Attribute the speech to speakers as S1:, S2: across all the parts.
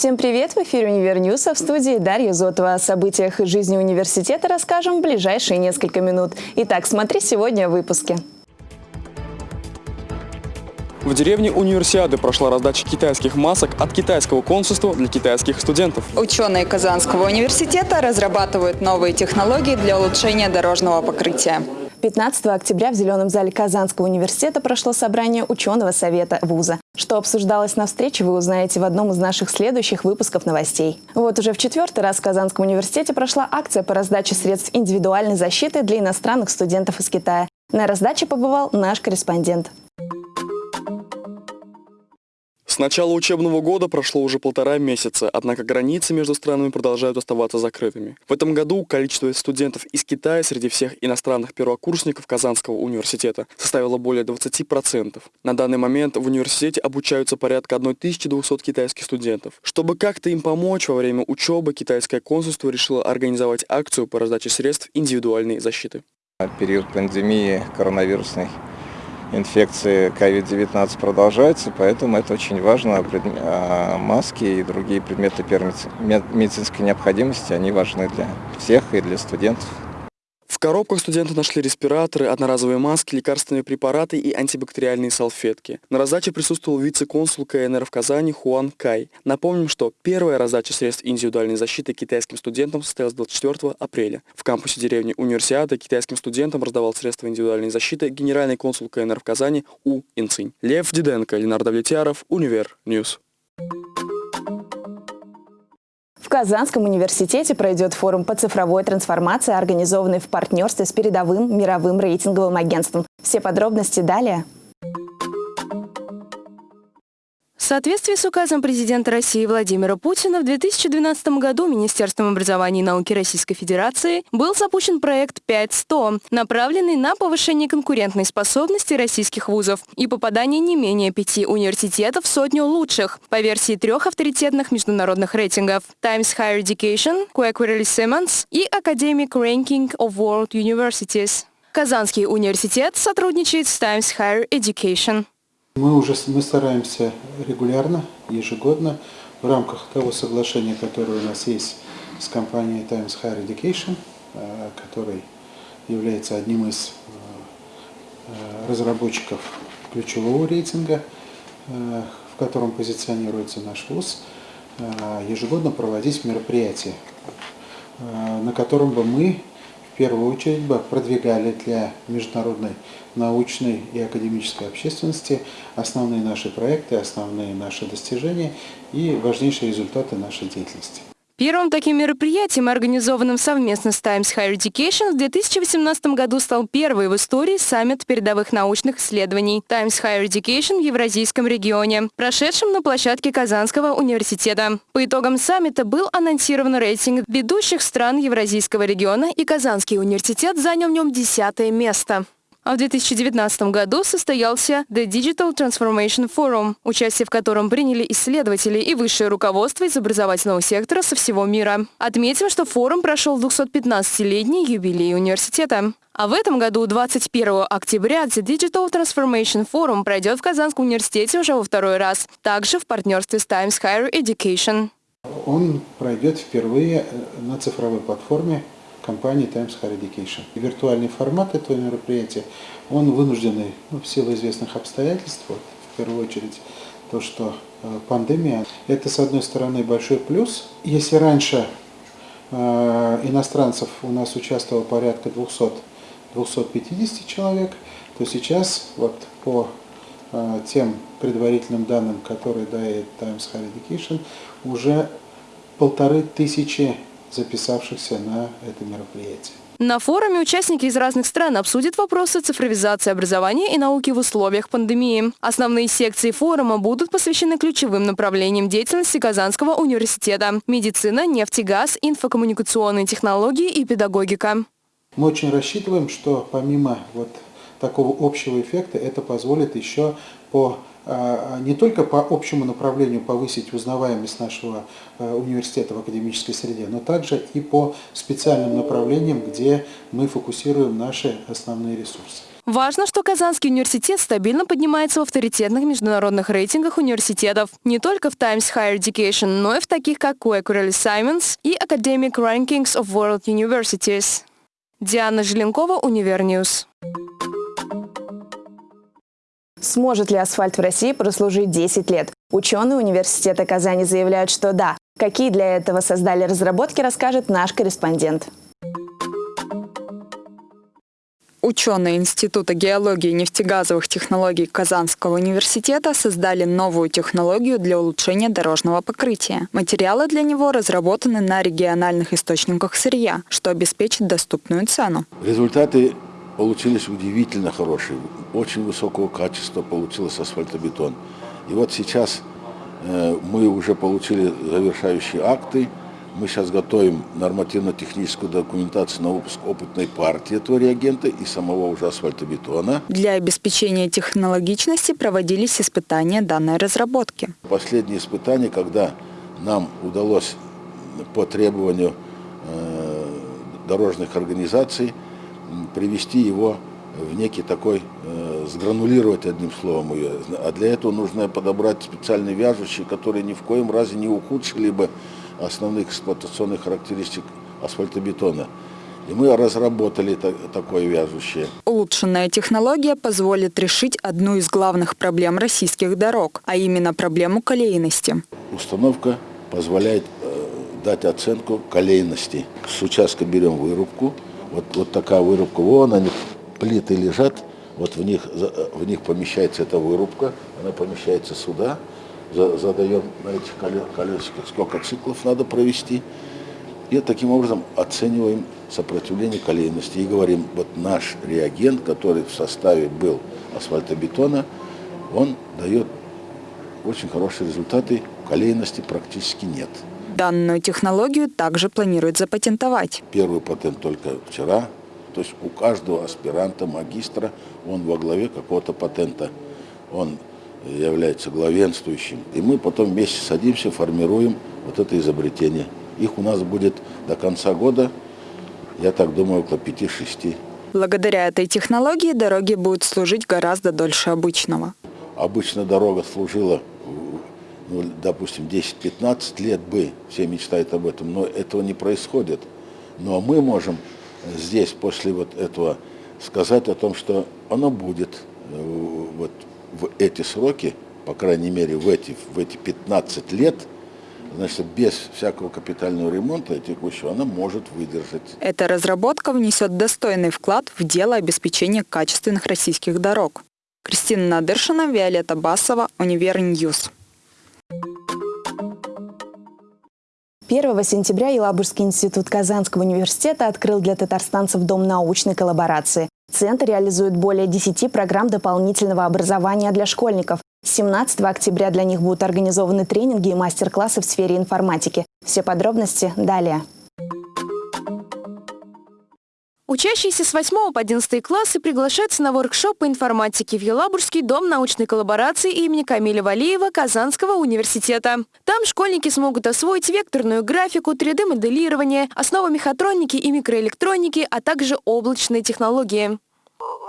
S1: Всем привет! В эфире «Универ а в студии Дарья Зотова. О событиях жизни университета расскажем в ближайшие несколько минут. Итак, смотри сегодня в выпуске.
S2: В деревне Универсиады прошла раздача китайских масок от китайского консульства для китайских студентов.
S3: Ученые Казанского университета разрабатывают новые технологии для улучшения дорожного покрытия.
S1: 15 октября в Зеленом зале Казанского университета прошло собрание ученого совета вуза. Что обсуждалось на встрече, вы узнаете в одном из наших следующих выпусков новостей. Вот уже в четвертый раз в Казанском университете прошла акция по раздаче средств индивидуальной защиты для иностранных студентов из Китая. На раздаче побывал наш корреспондент.
S2: Начала учебного года прошло уже полтора месяца, однако границы между странами продолжают оставаться закрытыми. В этом году количество студентов из Китая среди всех иностранных первокурсников Казанского университета составило более 20%. На данный момент в университете обучаются порядка 1200 китайских студентов. Чтобы как-то им помочь во время учебы, китайское консульство решило организовать акцию по раздаче средств индивидуальной защиты.
S4: Период пандемии коронавирусной инфекции COVID-19 продолжается, поэтому это очень важно. А, маски и другие предметы медицинской необходимости, они важны для всех и для студентов
S2: коробках студенты нашли респираторы, одноразовые маски, лекарственные препараты и антибактериальные салфетки. На раздаче присутствовал вице-консул КНР в Казани Хуан Кай. Напомним, что первая раздача средств индивидуальной защиты китайским студентам состоялась 24 апреля. В кампусе деревни Универсиада китайским студентам раздавал средства индивидуальной защиты генеральный консул КНР в Казани У Инцинь. Лев Диденко, Ленар Давлетьяров, Univer News.
S1: В Казанском университете пройдет форум по цифровой трансформации, организованный в партнерстве с передовым мировым рейтинговым агентством. Все подробности далее
S5: соответствии с указом президента России Владимира Путина в 2012 году Министерством образования и науки Российской Федерации был запущен проект 5100, направленный на повышение конкурентной способности российских вузов и попадание не менее пяти университетов в сотню лучших по версии трех авторитетных международных рейтингов Times Higher Education, Quacquarelli Simmons и Academic Ranking of World Universities. Казанский университет сотрудничает с Times Higher Education.
S6: Мы уже мы стараемся регулярно, ежегодно, в рамках того соглашения, которое у нас есть с компанией Times Higher Education, э, который является одним из э, разработчиков ключевого рейтинга, э, в котором позиционируется наш вуз, ежегодно проводить мероприятия, на котором бы мы первую очередь бы продвигали для международной научной и академической общественности основные наши проекты, основные наши достижения и важнейшие результаты нашей деятельности.
S5: Первым таким мероприятием, организованным совместно с Times Higher Education, в 2018 году стал первый в истории саммит передовых научных исследований Times Higher Education в Евразийском регионе, прошедшем на площадке Казанского университета. По итогам саммита был анонсирован рейтинг ведущих стран Евразийского региона, и Казанский университет занял в нем десятое место. А в 2019 году состоялся The Digital Transformation Forum, участие в котором приняли исследователи и высшее руководство из образовательного сектора со всего мира. Отметим, что форум прошел 215-летний юбилей университета. А в этом году, 21 октября, The Digital Transformation Forum пройдет в Казанском университете уже во второй раз, также в партнерстве с Times Higher Education.
S6: Он пройдет впервые э, на цифровой платформе компании Times Higher Education. Виртуальный формат этого мероприятия, он вынужденный ну, в силу известных обстоятельств, вот, в первую очередь то, что э, пандемия, это с одной стороны большой плюс. Если раньше э, иностранцев у нас участвовало порядка 200 250 человек, то сейчас вот по э, тем предварительным данным, которые дает Times Higher Education, уже полторы тысячи записавшихся на это мероприятие.
S5: На форуме участники из разных стран обсудят вопросы цифровизации образования и науки в условиях пандемии. Основные секции форума будут посвящены ключевым направлениям деятельности Казанского университета – медицина, нефть и газ, инфокоммуникационные технологии и педагогика.
S6: Мы очень рассчитываем, что помимо вот такого общего эффекта это позволит еще по не только по общему направлению повысить узнаваемость нашего э, университета в академической среде, но также и по специальным направлениям, где мы фокусируем наши основные ресурсы.
S5: Важно, что Казанский университет стабильно поднимается в авторитетных международных рейтингах университетов. Не только в Times Higher Education, но и в таких как Quacquarelli Symonds и Academic Rankings of World Universities. Диана Желенкова, Univer News.
S1: Сможет ли асфальт в России прослужить 10 лет? Ученые университета Казани заявляют, что да. Какие для этого создали разработки, расскажет наш корреспондент.
S3: Ученые Института геологии и нефтегазовых технологий Казанского университета создали новую технологию для улучшения дорожного покрытия. Материалы для него разработаны на региональных источниках сырья, что обеспечит доступную цену.
S7: Результаты получились удивительно хорошие. Очень высокого качества получился асфальтобетон. И вот сейчас э, мы уже получили завершающие акты. Мы сейчас готовим нормативно-техническую документацию на выпуск опытной партии этого реагента и самого уже асфальтобетона.
S3: Для обеспечения технологичности проводились испытания данной разработки.
S7: Последние испытания, когда нам удалось по требованию э, дорожных организаций привести его в некий такой, э, сгранулировать одним словом ее. А для этого нужно подобрать специальные вяжущие, которые ни в коем разе не ухудшили бы основных эксплуатационных характеристик асфальтобетона. И мы разработали та такое вяжущее.
S3: Улучшенная технология позволит решить одну из главных проблем российских дорог, а именно проблему колейности.
S7: Установка позволяет э, дать оценку колейности. С участка берем вырубку. Вот, вот такая вырубка. Вон они, плиты лежат. Вот в них, в них помещается эта вырубка. Она помещается сюда задаем на этих колесиках, сколько циклов надо провести. И таким образом оцениваем сопротивление колейности и говорим, вот наш реагент, который в составе был асфальтобетона, он дает очень хорошие результаты, колейности практически нет.
S3: Данную технологию также планируют запатентовать.
S7: Первый патент только вчера, то есть у каждого аспиранта, магистра, он во главе какого-то патента. Он является главенствующим. И мы потом вместе садимся, формируем вот это изобретение. Их у нас будет до конца года, я так думаю, около 5-6.
S3: Благодаря этой технологии дороги будут служить гораздо дольше обычного.
S7: Обычно дорога служила, ну, допустим, 10-15 лет бы, все мечтают об этом, но этого не происходит. Но мы можем здесь после вот этого сказать о том, что оно будет э, вот, в эти сроки, по крайней мере в эти, в эти 15 лет, значит, без всякого капитального ремонта текущего, она может выдержать.
S3: Эта разработка внесет достойный вклад в дело обеспечения качественных российских дорог. Кристина Надыршина, Виолетта Басова, Univer News.
S1: 1 сентября Елабужский институт Казанского университета открыл для татарстанцев Дом научной коллаборации. Центр реализует более 10 программ дополнительного образования для школьников. С 17 октября для них будут организованы тренинги и мастер-классы в сфере информатики. Все подробности далее.
S5: Учащиеся с 8 по 11 классы приглашаются на воркшоп по информатике в Елабужский дом научной коллаборации имени Камиля Валиева Казанского университета. Там школьники смогут освоить векторную графику, 3D-моделирование, основы мехатроники и микроэлектроники, а также облачные технологии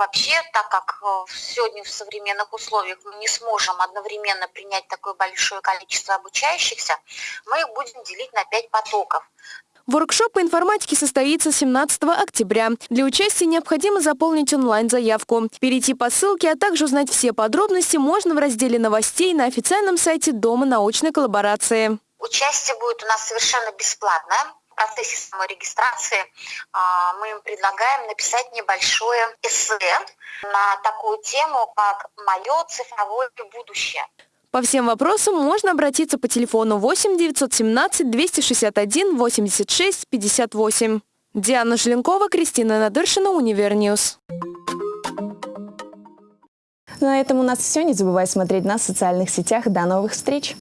S8: вообще, так как э, сегодня в современных условиях мы не сможем одновременно принять такое большое количество обучающихся, мы их будем делить на пять потоков.
S5: Воркшоп по информатике состоится 17 октября. Для участия необходимо заполнить онлайн-заявку. Перейти по ссылке, а также узнать все подробности можно в разделе новостей на официальном сайте Дома научной коллаборации.
S8: Участие будет у нас совершенно бесплатное. В процессе самой регистрации а, мы им предлагаем написать небольшое эссе на такую тему, как «Мое цифровое будущее».
S5: По всем вопросам можно обратиться по телефону 8 917 261 86 58. Диана Желенкова, Кристина Надыршина, Univer News.
S1: На этом у нас все. Не забывай смотреть нас в социальных сетях. До новых встреч!